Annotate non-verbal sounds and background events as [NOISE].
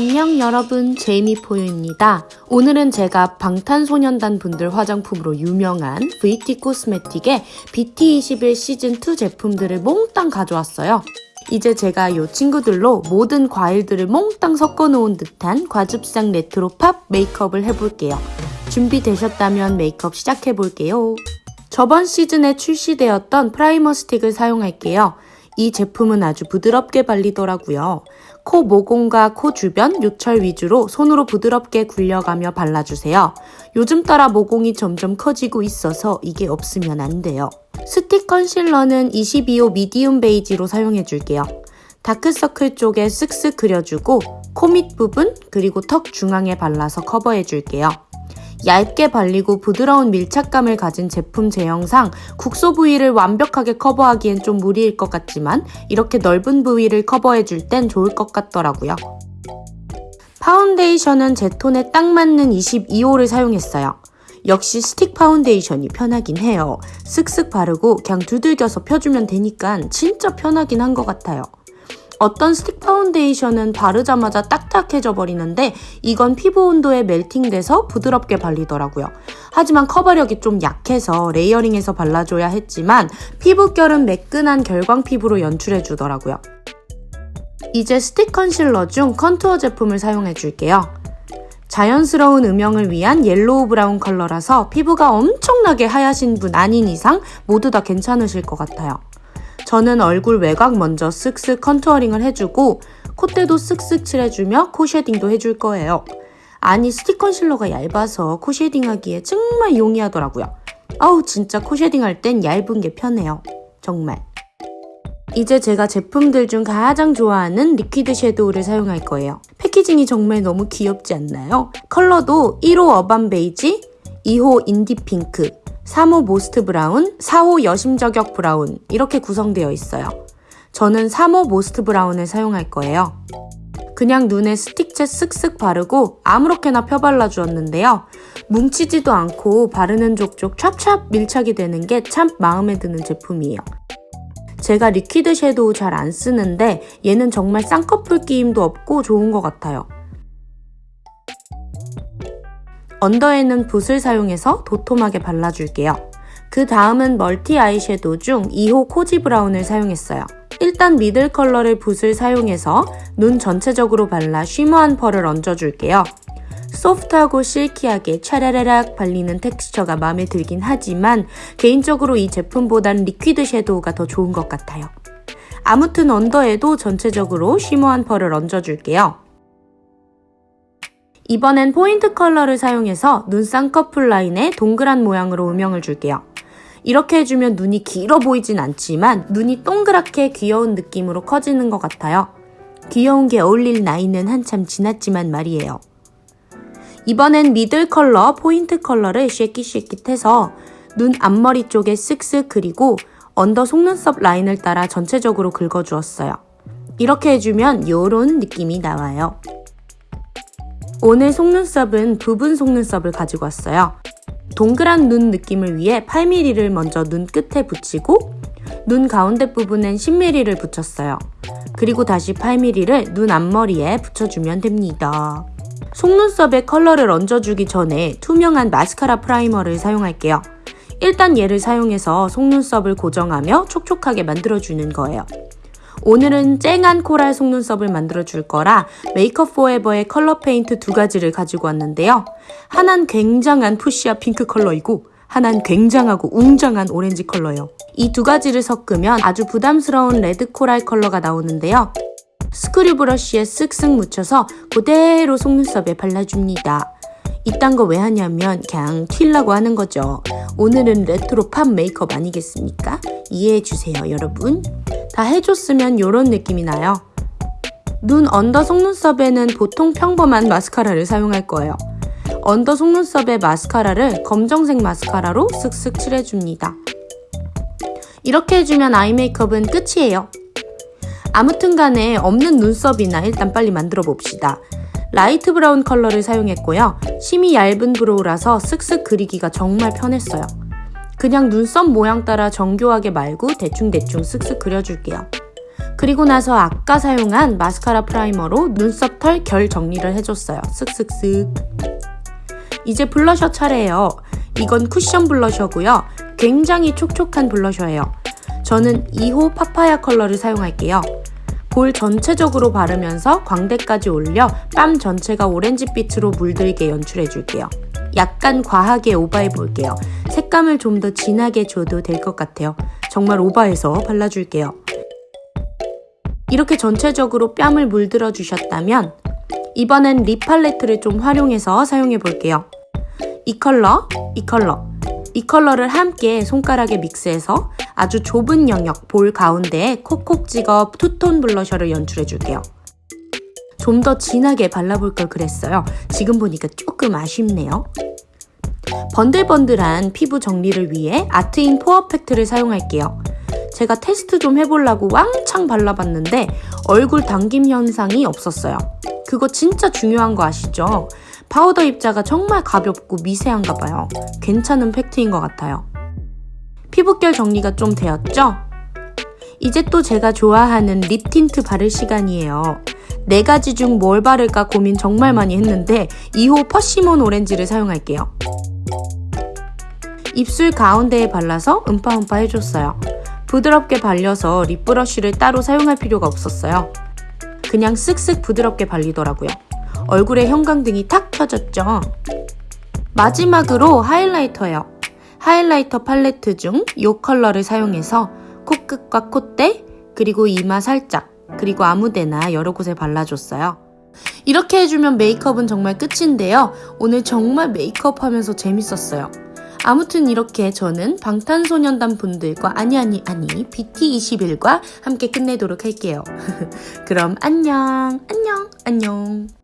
안녕 여러분 제이미포유입니다. 오늘은 제가 방탄소년단 분들 화장품으로 유명한 VT 코스메틱의 BT21 시즌2 제품들을 몽땅 가져왔어요. 이제 제가 이 친구들로 모든 과일들을 몽땅 섞어 놓은 듯한 과즙상 레트로 팝 메이크업을 해볼게요. 준비되셨다면 메이크업 시작해 볼게요. 저번 시즌에 출시되었던 primer 스틱을 사용할게요. 이 제품은 아주 부드럽게 발리더라고요. 코 모공과 코 주변 요철 위주로 손으로 부드럽게 굴려가며 발라주세요. 요즘 따라 모공이 점점 커지고 있어서 이게 없으면 안 돼요. 스틱 concealer는 22호 medium beige로 사용해줄게요. 다크서클 쪽에 쓱쓱 그려주고 코 밑 부분 그리고 턱 중앙에 발라서 커버해줄게요. 얇게 발리고 부드러운 밀착감을 가진 제품 제형상 국소 부위를 완벽하게 커버하기엔 좀 무리일 것 같지만 이렇게 넓은 부위를 커버해줄 땐 좋을 것 같더라고요. 파운데이션은 제 톤에 딱 맞는 22호를 사용했어요. 역시 스틱 파운데이션이 편하긴 해요. 쓱쓱 바르고 그냥 두들겨서 펴주면 되니까 진짜 편하긴 한 것 같아요. 어떤 스틱 파운데이션은 바르자마자 딱딱해져 버리는데 이건 피부 온도에 melting돼서 부드럽게 발리더라고요. 하지만 커버력이 좀 약해서 layering해서 발라줘야 했지만 피부결은 매끈한 결광 피부로 연출해 주더라고요. 이제 스틱 컨실러 중 contour 제품을 사용해 줄게요. 자연스러운 음영을 위한 yellow brown 컬러라서 피부가 엄청나게 하야신 분 아닌 이상 모두 다 괜찮으실 것 같아요. 저는 얼굴 외곽 먼저 쓱쓱 contouring을 해주고 콧대도 쓱쓱 칠해주며 코 shading도 해줄 거예요. 아니 스틱 concealer가 얇아서 코 shading하기에 정말 용이하더라고요. 아우 진짜 코 shading할 땐 얇은 게 편해요. 정말. 이제 제가 제품들 중 가장 좋아하는 liquid shadow를 사용할 거예요. packaging이 정말 너무 귀엽지 않나요? 컬러도 1호 urban beige, 2호 indie pink, 3호 most brown, 4호 여심 저격 brown 이렇게 구성되어 있어요. 저는 3호 most brown을 사용할 거예요. 그냥 눈에 스틱째 쓱쓱 바르고 아무렇게나 펴발라 주었는데요. 뭉치지도 않고 바르는 족족 찹찹 밀착이 되는 게 참 마음에 드는 제품이에요. 제가 liquid shadow 잘 안 쓰는데 얘는 정말 쌍꺼풀 끼임도 없고 좋은 것 같아요. under에는 붓을 사용해서 도톰하게 발라줄게요. 그 다음은 multi eyeshadow 중 2호 cozy brown을 사용했어요. 일단 middle color를 붓을 사용해서 눈 전체적으로 발라 shimmer한 펄을 얹어줄게요. 소프트하고 silky하게 차라라락 발리는 텍스처가 마음에 들긴 하지만 개인적으로 이 제품보단 liquid shadow가 더 좋은 것 같아요. 아무튼 언더에도 전체적으로 shimmer한 펄을 얹어줄게요. 이번엔 point color를 사용해서 눈 쌍꺼풀 라인에 동그란 모양으로 음영을 줄게요. 이렇게 해주면 눈이 길어 보이진 않지만 눈이 동그랗게 귀여운 느낌으로 커지는 것 같아요. 귀여운 게 어울릴 나이는 한참 지났지만 말이에요. 이번엔 middle color, point color를 쉐킷쉐킷해서 눈 앞머리 쪽에 쓱쓱 그리고 under 속눈썹 라인을 따라 전체적으로 그어주었어요. 이렇게 해주면 이런 느낌이 나와요. 오늘 속눈썹은 부분 속눈썹을 가지고 왔어요. 동그란 눈 느낌을 위해 8mm를 먼저 눈 끝에 붙이고 눈 가운데 부분엔 10mm를 붙였어요. 그리고 다시 8mm를 눈 앞머리에 붙여주면 됩니다. 속눈썹에 컬러를 얹어주기 전에 투명한 마스카라 프라이머를 사용할게요. 일단 얘를 사용해서 속눈썹을 고정하며 촉촉하게 만들어주는 거예요. 오늘은 쨍한 코랄 속눈썹을 만들어 줄 거라 메이크업 포에버의 컬러 페인트 두 가지를 가지고 왔는데요. 하나는 굉장한 푸시아 핑크 컬러이고 하나는 굉장하고 웅장한 오렌지 컬러요. 이 두 가지를 섞으면 아주 부담스러운 레드 코랄 컬러가 나오는데요. 스크류 브러쉬에 쓱쓱 묻혀서 그대로 속눈썹에 발라줍니다. 이딴 거 왜 하냐면 그냥 튀려고 하는 거죠. 오늘은 레트로 팝 메이크업 아니겠습니까? 이해해주세요 여러분. 다 해줬으면 이런 느낌이 나요. 눈 언더 속눈썹에는 보통 평범한 마스카라를 사용할 거예요. 언더 속눈썹에 마스카라를 검정색 마스카라로 쓱쓱 칠해줍니다. 이렇게 해주면 아이 메이크업은 끝이에요. 아무튼 간에 없는 눈썹이나 일단 빨리 만들어 봅시다. 라이트 브라운 컬러를 사용했고요. 심이 얇은 브로우라서 쓱쓱 그리기가 정말 편했어요. 그냥 눈썹 모양 따라 정교하게 말고 대충대충 쓱쓱 그려줄게요. 그리고 나서 아까 사용한 마스카라 프라이머로 눈썹 털 결 정리를 해줬어요. 쓱쓱쓱. 이제 블러셔 차례예요. 이건 쿠션 블러셔고요. 굉장히 촉촉한 블러셔예요. 저는 2호 파파야 컬러를 사용할게요. 볼 전체적으로 바르면서 광대까지 올려 뺨 전체가 오렌지빛으로 물들게 연출해줄게요. 약간 과하게 오버해 볼게요. 색감을 좀 더 진하게 줘도 될 것 같아요. 정말 오버해서 발라줄게요. 이렇게 전체적으로 뺨을 물들어 주셨다면 이번엔 립 팔레트를 좀 활용해서 사용해 볼게요. 이 컬러, 이 컬러, 이 컬러를 함께 손가락에 믹스해서 아주 좁은 영역 볼 가운데에 콕콕 찍어 투톤 블러셔를 연출해 줄게요. 좀 더 진하게 발라볼 걸 그랬어요. 지금 보니까 조금 아쉽네요. 번들번들한 피부 정리를 위해 아트인 포어 팩트를 사용할게요. 제가 테스트 좀 해보려고 왕창 발라봤는데 얼굴 당김 현상이 없었어요. 그거 진짜 중요한 거 아시죠? 파우더 입자가 정말 가볍고 미세한가 봐요. 괜찮은 팩트인 것 같아요. 피부결 정리가 좀 되었죠? 이제 또 제가 좋아하는 립 틴트 바를 시간이에요. 네 가지 중 뭘 바를까 고민 정말 많이 했는데 2호 퍼시몬 오렌지를 사용할게요. 입술 가운데에 발라서 음파음파 해줬어요. 부드럽게 발려서 립브러쉬를 따로 사용할 필요가 없었어요. 그냥 쓱쓱 부드럽게 발리더라고요. 얼굴에 형광등이 탁 켜졌죠? 마지막으로 하이라이터예요. 하이라이터 팔레트 중 이 컬러를 사용해서 코끝과 콧대, 그리고 이마 살짝, 그리고 아무데나 여러 곳에 발라줬어요. 이렇게 해주면 메이크업은 정말 끝인데요. 오늘 정말 메이크업 하면서 재밌었어요. 아무튼 이렇게 저는 방탄소년단 분들과 아니 아니 아니 BT21과 함께 끝내도록 할게요. [LAUGHS] 그럼 안녕 안녕 안녕